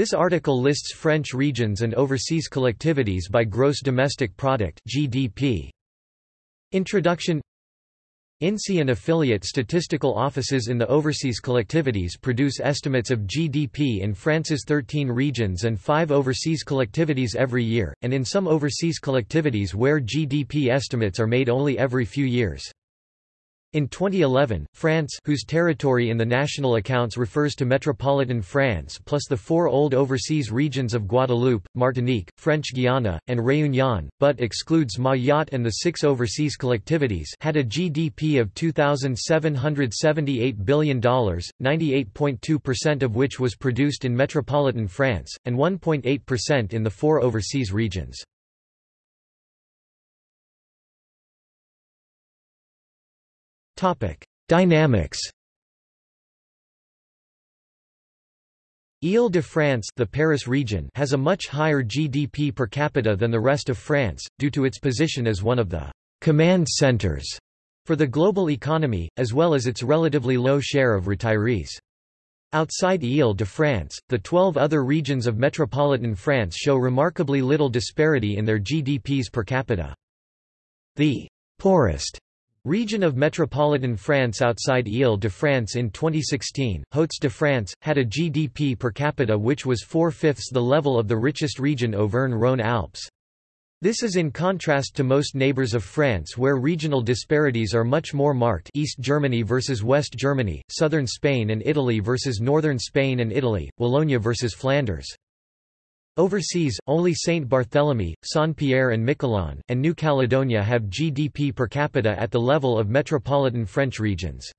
This article lists French regions and overseas collectivities by gross domestic product (GDP). Introduction INSEE and affiliate statistical offices in the overseas collectivities produce estimates of GDP in France's 13 regions and 5 overseas collectivities every year, and in some overseas collectivities where GDP estimates are made only every few years. In 2011, France whose territory in the national accounts refers to metropolitan France plus the four old overseas regions of Guadeloupe, Martinique, French Guiana, and Réunion, but excludes Mayotte and the six overseas collectivities had a GDP of $2,778 billion, 98.2% of which was produced in metropolitan France, and 1.8% in the four overseas regions. Dynamics Ile-de-France the Paris region has a much higher GDP per capita than the rest of France, due to its position as one of the «command centers» for the global economy, as well as its relatively low share of retirees. Outside Ile-de-France, the 12 other regions of metropolitan France show remarkably little disparity in their GDPs per capita. The poorest Region of metropolitan France outside Ile-de-France in 2016, Hauts-de-France, had a GDP per capita which was four-fifths the level of the richest region Auvergne-Rhône-Alpes. This is in contrast to most neighbors of France where regional disparities are much more marked East Germany versus West Germany, Southern Spain and Italy versus Northern Spain and Italy, Wallonia versus Flanders. Overseas, only Saint Barthélemy, Saint-Pierre and Miquelon, and New Caledonia have GDP per capita at the level of metropolitan French regions.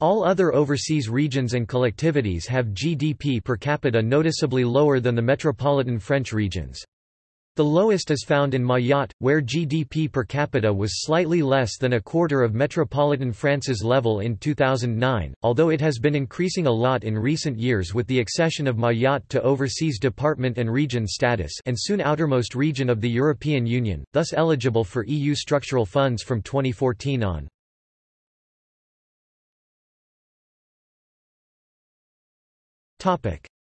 All other overseas regions and collectivities have GDP per capita noticeably lower than the metropolitan French regions. The lowest is found in Mayotte, where GDP per capita was slightly less than a quarter of metropolitan France's level in 2009, although it has been increasing a lot in recent years with the accession of Mayotte to overseas department and region status and soon outermost region of the European Union, thus eligible for EU structural funds from 2014 on.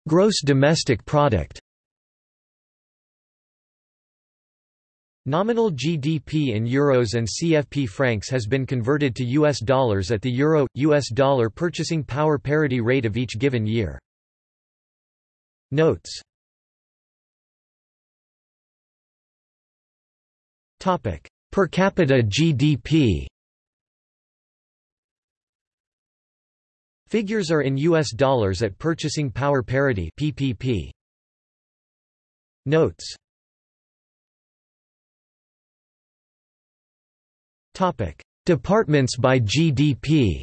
Gross domestic product Nominal GDP in euros and CFP francs has been converted to US dollars at the euro US dollar purchasing power parity rate of each given year. Notes. Topic: Per capita GDP. Figures are in US dollars at purchasing power parity PPP. Notes Departments by GDP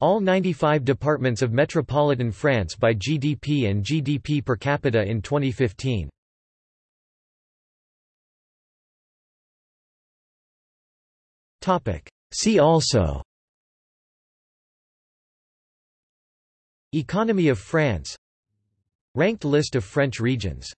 All 95 departments of metropolitan France by GDP and GDP per capita in 2015. See also Economy of France. Ranked list of French regions